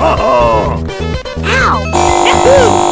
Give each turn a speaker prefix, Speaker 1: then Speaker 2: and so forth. Speaker 1: Ow! Yahoo!